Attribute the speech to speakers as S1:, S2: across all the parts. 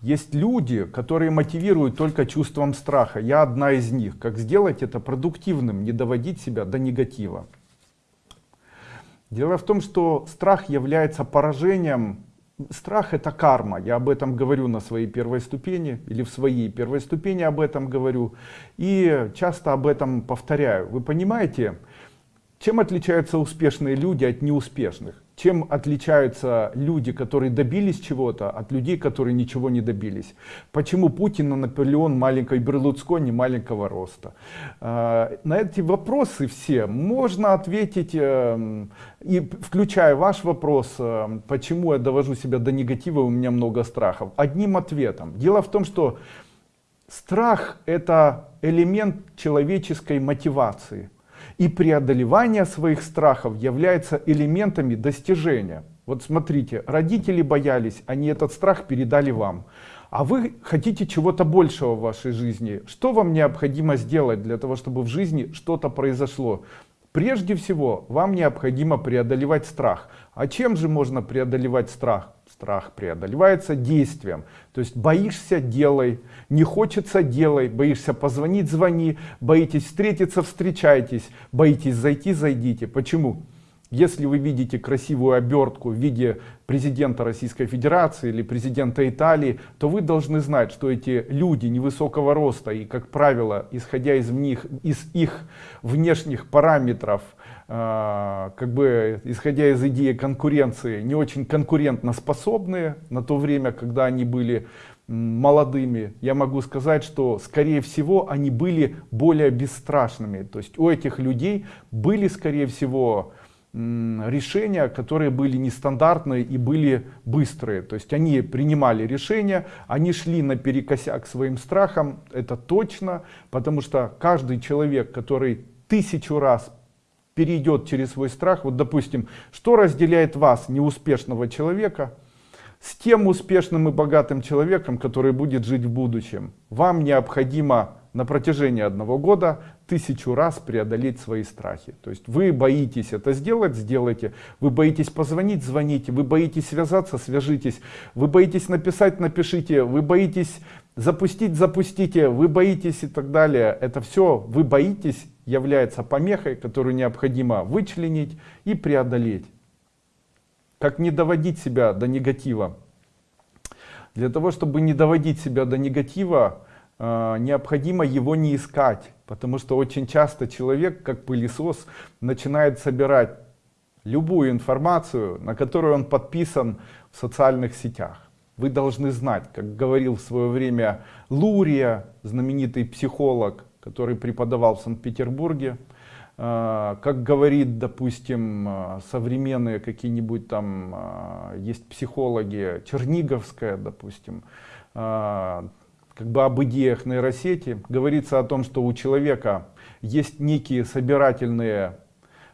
S1: Есть люди, которые мотивируют только чувством страха. Я одна из них. Как сделать это продуктивным, не доводить себя до негатива. Дело в том, что страх является поражением. Страх это карма. Я об этом говорю на своей первой ступени или в своей первой ступени об этом говорю. И часто об этом повторяю. Вы понимаете, чем отличаются успешные люди от неуспешных? Чем отличаются люди, которые добились чего-то, от людей, которые ничего не добились? Почему Путин и Наполеон маленькой Берлуцкони маленького роста? А, на эти вопросы все можно ответить, эм, и включая ваш вопрос, эм, почему я довожу себя до негатива, у меня много страхов, одним ответом. Дело в том, что страх это элемент человеческой мотивации и преодолевание своих страхов является элементами достижения. Вот смотрите, родители боялись, они этот страх передали вам. А вы хотите чего-то большего в вашей жизни. Что вам необходимо сделать для того, чтобы в жизни что-то произошло? Прежде всего, вам необходимо преодолевать страх. А чем же можно преодолевать страх? Страх преодолевается действием. То есть боишься – делай, не хочется – делай, боишься позвонить – звони, боитесь встретиться – встречайтесь, боитесь зайти – зайдите. Почему? Если вы видите красивую обертку в виде президента Российской Федерации или президента Италии, то вы должны знать, что эти люди невысокого роста и, как правило, исходя из них, из их внешних параметров, как бы исходя из идеи конкуренции, не очень конкурентно способные на то время, когда они были молодыми, я могу сказать, что скорее всего они были более бесстрашными. То есть у этих людей были скорее всего решения, которые были нестандартные и были быстрые. То есть они принимали решения, они шли наперекосяк своим страхам, это точно, потому что каждый человек, который тысячу раз перейдет через свой страх. Вот, допустим, что разделяет вас, неуспешного человека, с тем успешным и богатым человеком, который будет жить в будущем? Вам необходимо на протяжении одного года тысячу раз преодолеть свои страхи. То есть вы боитесь это сделать, сделайте. Вы боитесь позвонить, звоните. Вы боитесь связаться, свяжитесь. Вы боитесь написать, напишите. Вы боитесь запустить, запустите. Вы боитесь и так далее. Это все вы боитесь является помехой, которую необходимо вычленить и преодолеть. Как не доводить себя до негатива? Для того, чтобы не доводить себя до негатива, э, необходимо его не искать. Потому что очень часто человек, как пылесос, начинает собирать любую информацию, на которую он подписан в социальных сетях. Вы должны знать, как говорил в свое время Лурия, знаменитый психолог, который преподавал в Санкт-Петербурге. А, как говорит, допустим, а, современные какие-нибудь там, а, есть психологи, Черниговская, допустим, как бы об идеях нейросети, говорится о том, что у человека есть некие собирательные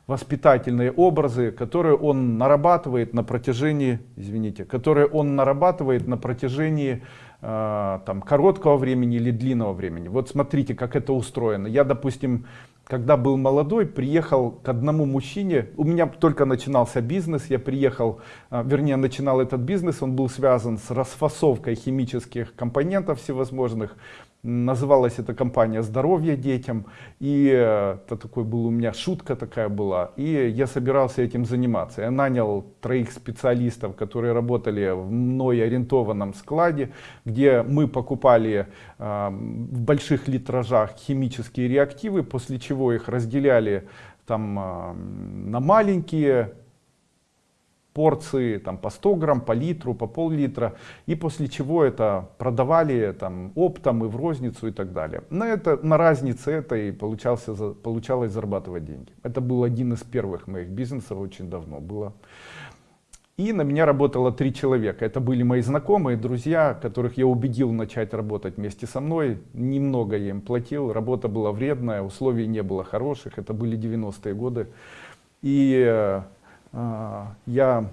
S1: воспитательные образы, которые он нарабатывает на протяжении, извините, которые он нарабатывает на протяжении э, там, короткого времени или длинного времени. Вот смотрите, как это устроено. Я, допустим, когда был молодой, приехал к одному мужчине, у меня только начинался бизнес, я приехал, э, вернее, начинал этот бизнес, он был связан с расфасовкой химических компонентов всевозможных, Называлась эта компания «Здоровье детям». И э, это такой был у меня шутка такая была. И я собирался этим заниматься. Я нанял троих специалистов, которые работали в мной ориентованном складе, где мы покупали э, в больших литражах химические реактивы, после чего их разделяли там э, на маленькие порции там, по 100 грамм, по литру, по пол-литра, и после чего это продавали там, оптом и в розницу и так далее. На, это, на разнице это и получался, получалось зарабатывать деньги. Это был один из первых моих бизнесов, очень давно было. И на меня работало три человека. Это были мои знакомые, друзья, которых я убедил начать работать вместе со мной. Немного я им платил, работа была вредная, условий не было хороших. Это были 90-е годы. И э, я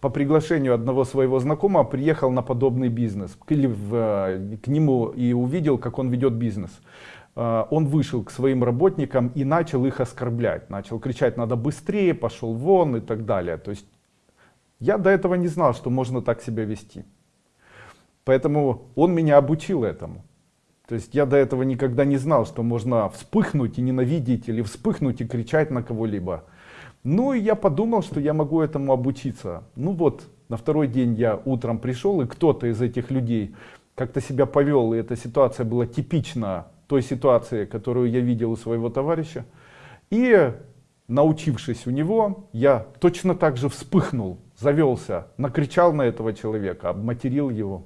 S1: по приглашению одного своего знакомого приехал на подобный бизнес. Или в, э, к нему и увидел как он ведет бизнес. А, он вышел к своим работникам и начал их оскорблять. Начал кричать надо быстрее пошел вон и так далее. То есть я до этого не знал что можно так себя вести. Поэтому он меня обучил этому. То есть я до этого никогда не знал, что можно вспыхнуть и ненавидеть, или вспыхнуть и кричать на кого-либо. Ну и я подумал, что я могу этому обучиться. Ну вот, на второй день я утром пришел, и кто-то из этих людей как-то себя повел, и эта ситуация была типична той ситуации, которую я видел у своего товарища. И научившись у него, я точно так же вспыхнул, завелся, накричал на этого человека, обматерил его.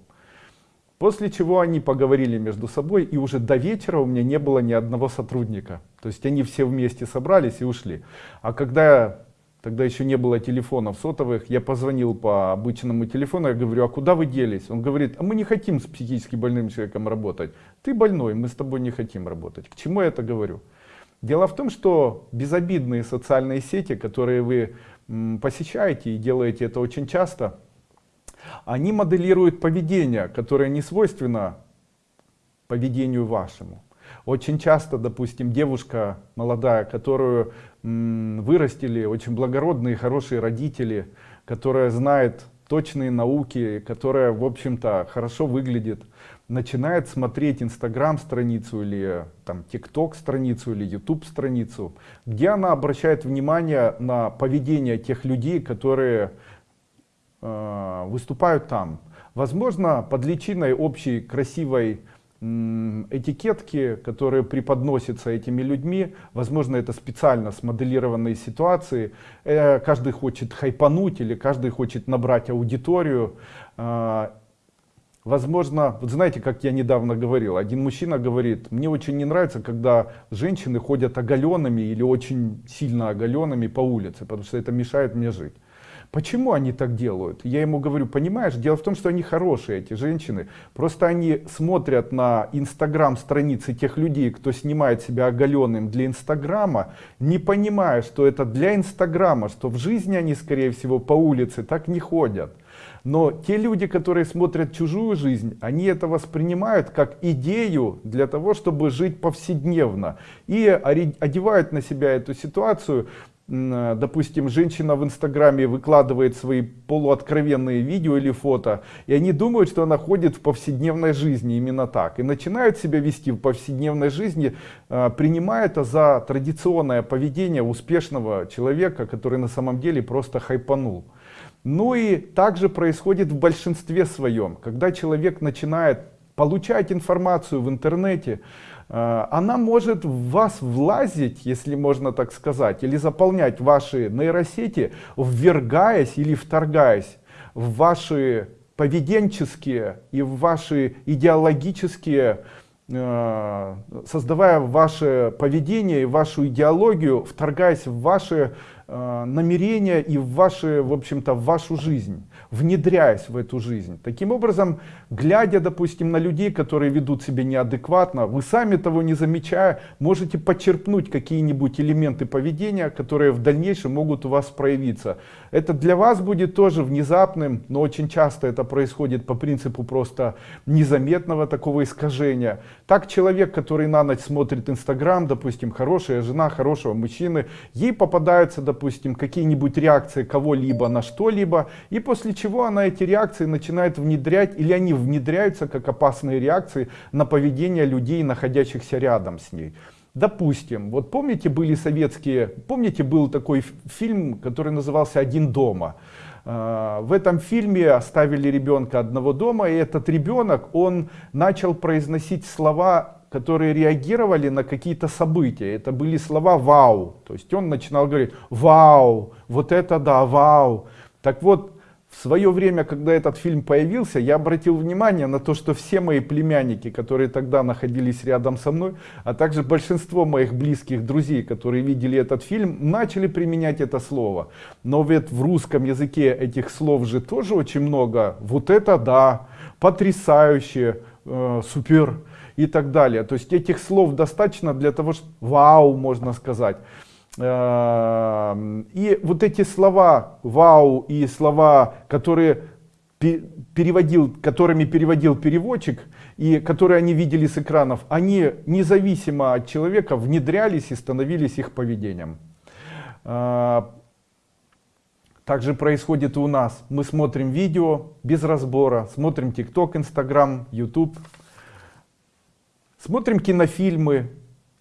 S1: После чего они поговорили между собой, и уже до вечера у меня не было ни одного сотрудника. То есть они все вместе собрались и ушли. А когда тогда еще не было телефонов сотовых, я позвонил по обычному телефону, я говорю, а куда вы делись? Он говорит, а мы не хотим с психически больным человеком работать. Ты больной, мы с тобой не хотим работать. К чему я это говорю? Дело в том, что безобидные социальные сети, которые вы посещаете и делаете это очень часто, они моделируют поведение, которое не свойственно поведению вашему. Очень часто, допустим, девушка молодая, которую вырастили очень благородные, хорошие родители, которая знает точные науки, которая, в общем-то, хорошо выглядит, начинает смотреть инстаграм страницу или там тикток страницу или youtube страницу, где она обращает внимание на поведение тех людей, которые выступают там. Возможно, под личиной общей красивой этикетки, которые преподносятся этими людьми, возможно, это специально смоделированные ситуации, э, каждый хочет хайпануть или каждый хочет набрать аудиторию. Э, возможно, вот знаете, как я недавно говорил, один мужчина говорит, мне очень не нравится, когда женщины ходят оголенными или очень сильно оголенными по улице, потому что это мешает мне жить. Почему они так делают? Я ему говорю, понимаешь, дело в том, что они хорошие, эти женщины. Просто они смотрят на инстаграм страницы тех людей, кто снимает себя оголенным для инстаграма, не понимая, что это для инстаграма, что в жизни они, скорее всего, по улице так не ходят. Но те люди, которые смотрят чужую жизнь, они это воспринимают как идею для того, чтобы жить повседневно. И одевают на себя эту ситуацию допустим, женщина в Инстаграме выкладывает свои полуоткровенные видео или фото, и они думают, что она ходит в повседневной жизни именно так. И начинают себя вести в повседневной жизни, э, принимая это за традиционное поведение успешного человека, который на самом деле просто хайпанул. Ну и также происходит в большинстве своем, когда человек начинает получать информацию в интернете, она может в вас влазить, если можно так сказать, или заполнять ваши нейросети, ввергаясь или вторгаясь в ваши поведенческие и в ваши идеологические, э, создавая ваше поведение и вашу идеологию, вторгаясь в ваши э, намерения и в ваши, в общем-то, в вашу жизнь внедряясь в эту жизнь. Таким образом, глядя, допустим, на людей, которые ведут себя неадекватно, вы сами того не замечая, можете подчерпнуть какие-нибудь элементы поведения, которые в дальнейшем могут у вас проявиться. Это для вас будет тоже внезапным, но очень часто это происходит по принципу просто незаметного такого искажения. Так человек, который на ночь смотрит Инстаграм, допустим, хорошая жена хорошего мужчины, ей попадаются, допустим, какие-нибудь реакции кого-либо на что-либо, и после чего она эти реакции начинает внедрять, или они внедряются как опасные реакции на поведение людей, находящихся рядом с ней. Допустим, вот помните были советские, помните был такой фильм, который назывался «Один дома». А, в этом фильме оставили ребенка одного дома, и этот ребенок, он начал произносить слова, которые реагировали на какие-то события. Это были слова «вау». То есть он начинал говорить «вау», вот это да, «вау». Так вот, в свое время, когда этот фильм появился, я обратил внимание на то, что все мои племянники, которые тогда находились рядом со мной, а также большинство моих близких друзей, которые видели этот фильм, начали применять это слово. Но ведь в русском языке этих слов же тоже очень много. Вот это да, потрясающе, э, супер и так далее. То есть этих слов достаточно для того, чтобы вау, можно сказать. Эм, и вот эти слова вау и слова, которые переводил, которыми переводил переводчик и которые они видели с экранов, они независимо от человека внедрялись и становились их поведением. Э, также происходит и у нас. Мы смотрим видео без разбора, смотрим ТикТок, Инстаграм, Ютуб, смотрим кинофильмы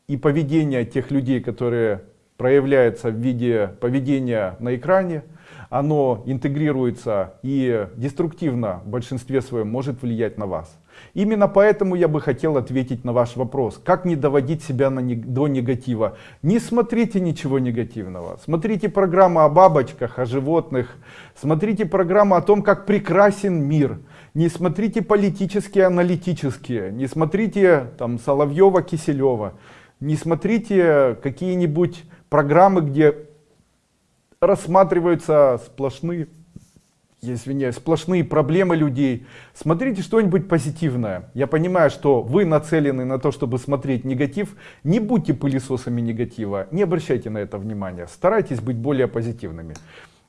S1: и поведение тех людей, которые проявляются в виде поведения на экране, оно интегрируется и деструктивно в большинстве своем может влиять на вас. Именно поэтому я бы хотел ответить на ваш вопрос. Как не доводить себя на, до негатива? Не смотрите ничего негативного. Смотрите программы о бабочках, о животных. Смотрите программы о том, как прекрасен мир. Не смотрите политические, аналитические. Не смотрите там Соловьева, Киселева. Не смотрите какие-нибудь программы, где рассматриваются сплошные я извиняюсь, сплошные проблемы людей. Смотрите что-нибудь позитивное. Я понимаю, что вы нацелены на то, чтобы смотреть негатив. Не будьте пылесосами негатива, не обращайте на это внимания. Старайтесь быть более позитивными.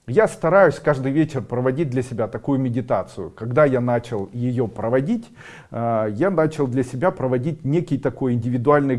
S1: Я стараюсь каждый вечер проводить для себя такую медитацию. Когда я начал ее проводить, э, я начал для себя проводить некий такой индивидуальный